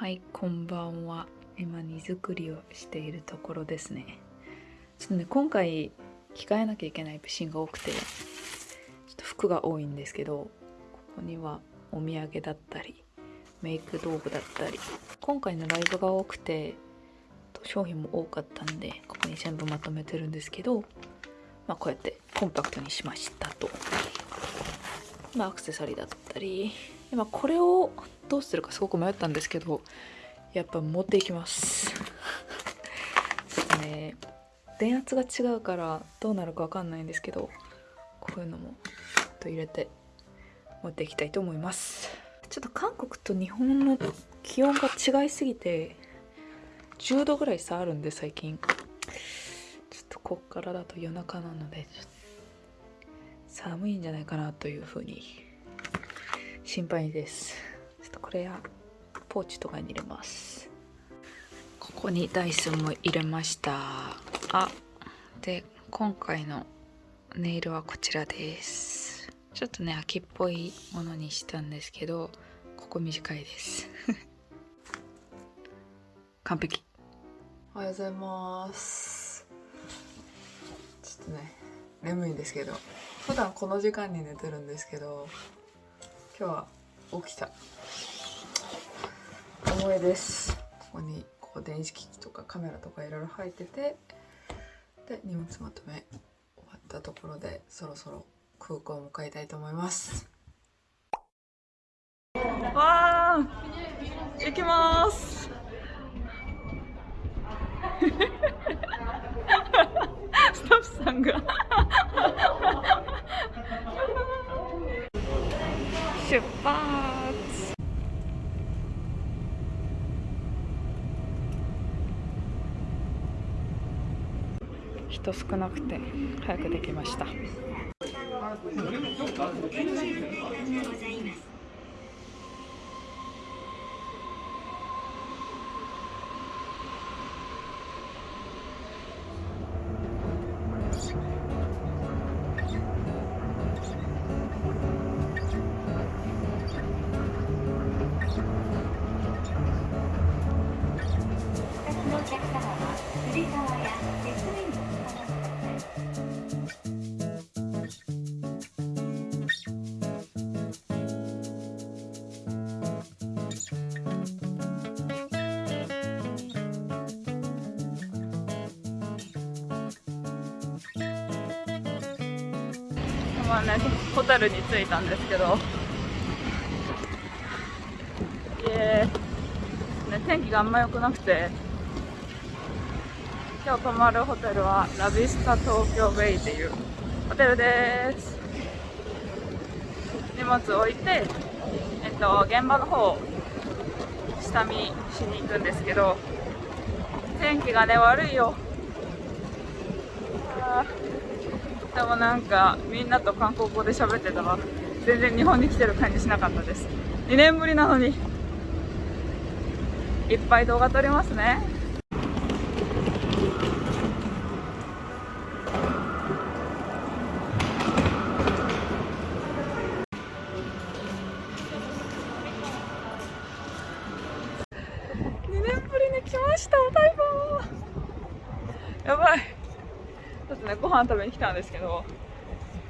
はいこんばんは。今荷造りをしているところですね。ちょっとね今回着替えなきゃいけないシーンが多くてちょっと服が多いんですけどここにはお土産だったりメイク道具だったり今回のライブが多くて商品も多かったんでここに全部まとめてるんですけどまあこうやってコンパクトにしましたと。まあアクセサリーだったり今これをどうするかすごく迷ったんですけどやっぱ持っていきます。ちょっとね電圧が違うからどうなるか分かんないんですけどこういうのもと入れて持っていきたいと思います。ちょっと韓国と日本の気温が違いすぎて10度ぐらい差あるんで最近。ちょっとこっからだと夜中なので寒いんじゃないかなというふうに心配です。ちょっとこれやポーチとかに入れます。ここにダイスも入れました。あで今回のネイルはこちらです。ちょっとね秋っぽいものにしたんですけどここ短いです。完璧。おはようございます。ちょっとね眠いんですけど普段この時間に寝てるんですけど今日は起きた。重いです。ここにここ電子機器とかカメラとかいろいろ入っててで荷物まとめ終わったところでそろそろ空港を迎えたいと思います。わあ行きます。スタッフさんが出発。人少なくて早くできました。まあね、ホテルに着いたんですけど、え。ね、天気があんま良くなくて、今日泊まるホテルはラビスタ東京ベイっていう。ホテルです。荷物置いて、えっと、現場の方下見しに行くんですけど。天気がね悪いよ。でもなんかみんなと韓国語で喋ってたら全然日本に来てる感じしなかったです。2年ぶりなのに。いっぱい動画撮りますね。飯食べに来たんですけど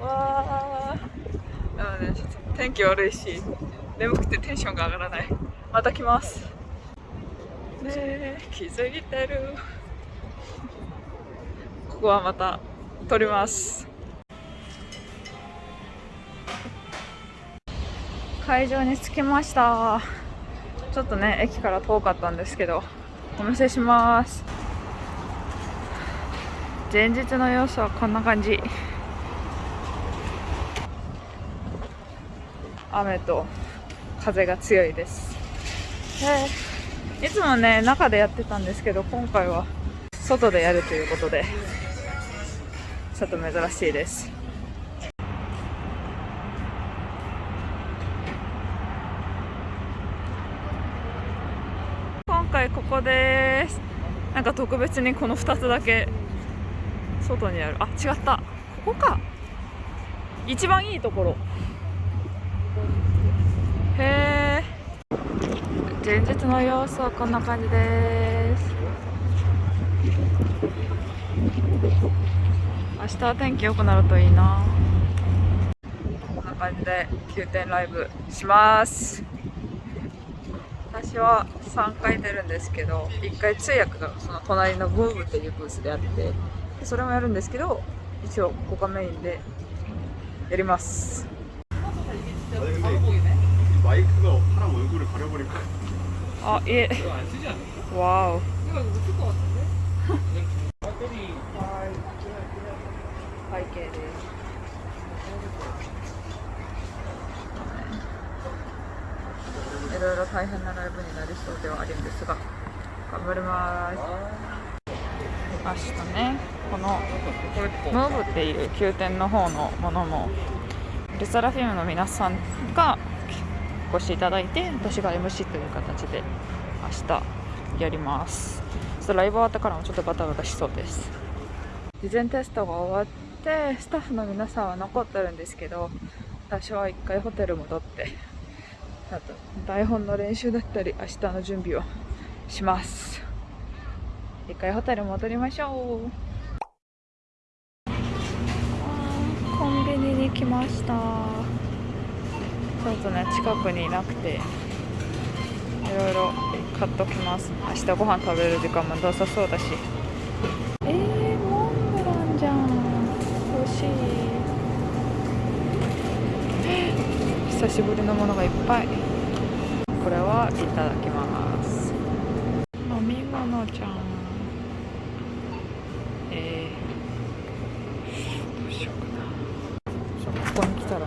わあでもねちょっと天気悪いし眠くてテンションが上がらない。また来ます。ねえ気づいてる。ここはまた撮ります。会場に着きました。ちょっとね駅から遠かったんですけどお見せします。前日の様子はこんな感じ。雨と風が強いです。いつもね中でやってたんですけど今回は外でやるということでちょっと珍しいです。今回ここです。なんか特別にこの2つだけ外にある。あ違った。ここか。一番いいところ。へえ。前日の様子はこんな感じです。明日は天気良くなるといいな。こんな感じで9点ライブします。私は3回出るんですけど1回通訳がその隣のブームっていうブースであってそれもやるんですけど一応ここがメインでやります。あい、え。わお。背景です。い。ろい。ろ大変なライブになりそうではあるんですが頑張ります明日ね。このムーブっていう宮殿の方のものもルサラフィムの皆さんがお越しいただいて私が MC という形で明日やります。ちょっとライブ終わったからもちょっとバタバタしそうです。事前テストが終わってスタッフの皆さんは残ってるんですけど私は一回ホテル戻ってあと台本の練習だったり明日の準備をします一回ホテル戻りましょう。コンビニに来ました。ちょっとね近くにいなくていろいろ買っときます。明日ご飯食べる時間もなさそうだし。えー、モンブランじゃん。欲しい。久しぶりのものがいっぱい。これはいただきます飲み物じゃんえー、どうしようかなそうここに来たらね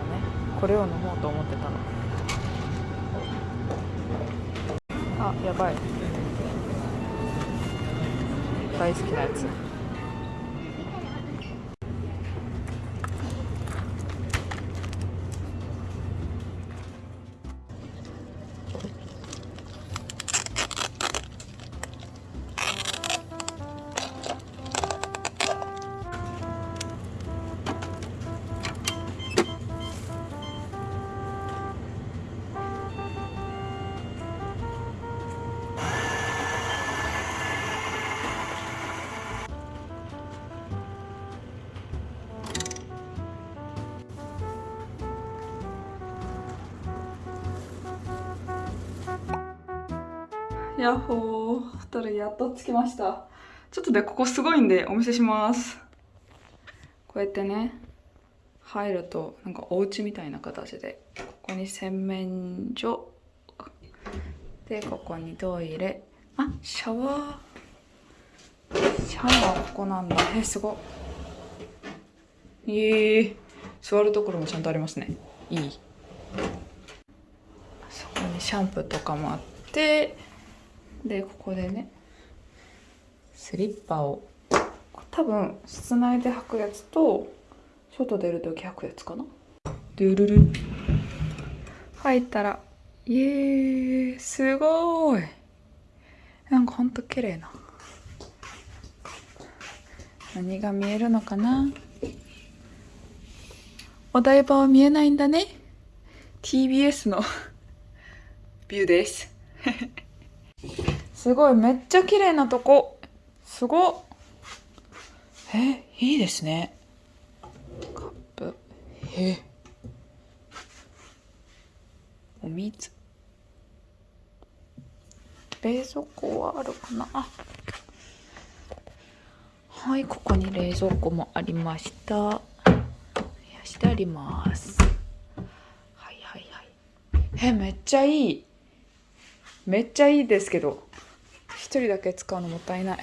これを飲もうと思ってたの。あやばい。大好きなやつ。やっほー。ホテルやっと着きました。ちょっとねここすごいんでお見せします。こうやってね入るとなんかお家みたいな形でここに洗面所。でここにトイレ。あシャワー。シャワーここなんだ。えすご。いえー、座るところもちゃんとありますね。いい。そこにシャンプーとかもあってでここでね。スリッパを。多分室内で履くやつと外出る時履くやつかな。ドゥルル。入ったらイエーイすごい。なんかほんと綺麗な。何が見えるのかな。お台場は見えないんだね。TBS の。ビューですすごい。めっちゃ綺麗なとこ。すごえいいですね。カップ。えお水。冷蔵庫はあるかな。はいここに冷蔵庫もありました。冷やしてあります。はいはいはい。えめっちゃいい。めっちゃいいですけど。一人だけ使うのもったいない。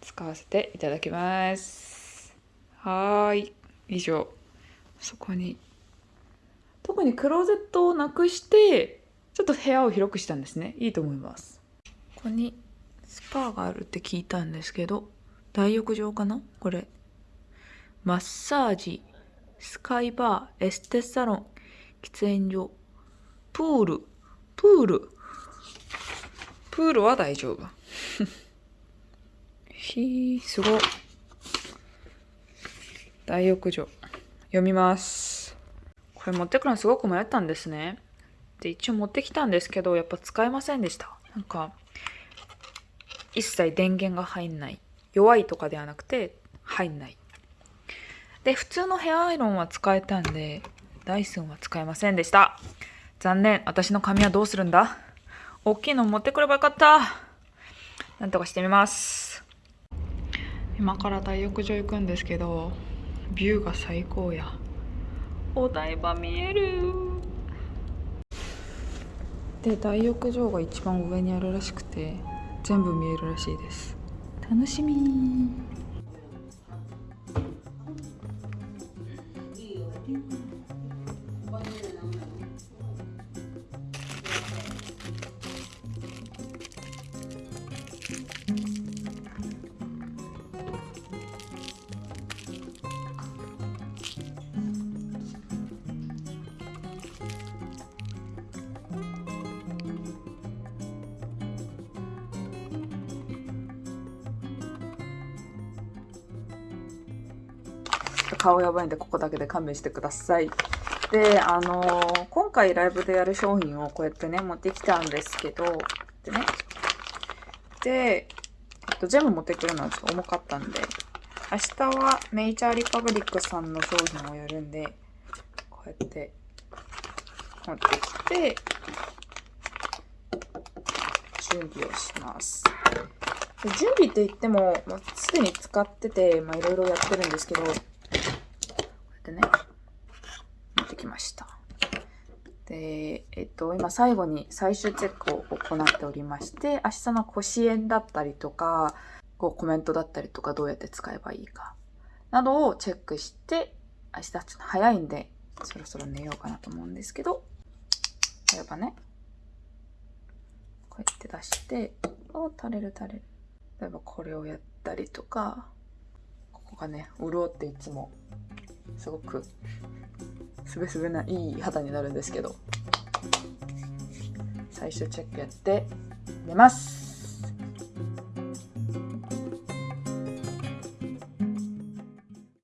使わせていただきます。はーい。以上。そこに。特にクローゼットをなくしてちょっと部屋を広くしたんですね。いいと思います。ここにスパーがあるって聞いたんですけど大浴場かな？これ。マッサージスカイバーエステサロン喫煙所プール。プール。プールは大丈夫。ひーすご。い大浴場。読みます。これ持ってくるのすごく迷ったんですね。で一応持ってきたんですけどやっぱ使えませんでした。なんか一切電源が入んない。弱いとかではなくて入んない。で普通のヘアアイロンは使えたんでダイソンは使えませんでした。残念。私の髪はどうするんだ？大きいの持ってくればよかった。なんとかしてみます。今から大浴場行くんですけどビューが最高や。お台場見える。で大浴場が一番上にあるらしくて全部見えるらしいです。楽しみ顔やばいんでここだけで勘弁してください。であのー今回ライブでやる商品をこうやってね持ってきたんですけどでねで、えっと、全部持ってくるのはちょっと重かったんで明日はネイチャーリパブリックさんの商品をやるんでこうやって持ってきて準備をします。準備って言ってももうすでに使っててまあいろいろやってるんですけどってね持ってきました。でえっと今最後に最終チェックを行っておりまして明日の腰炎だったりとかこうコメントだったりとかどうやって使えばいいかなどをチェックして明日ちょっと早いんでそろそろ寝ようかなと思うんですけど例えばねこうやって出してお垂れる垂れる。例えばこれをやったりとかここがね潤っていつもすごくすべすべないい肌になるんですけど。最終チェックやって寝ます。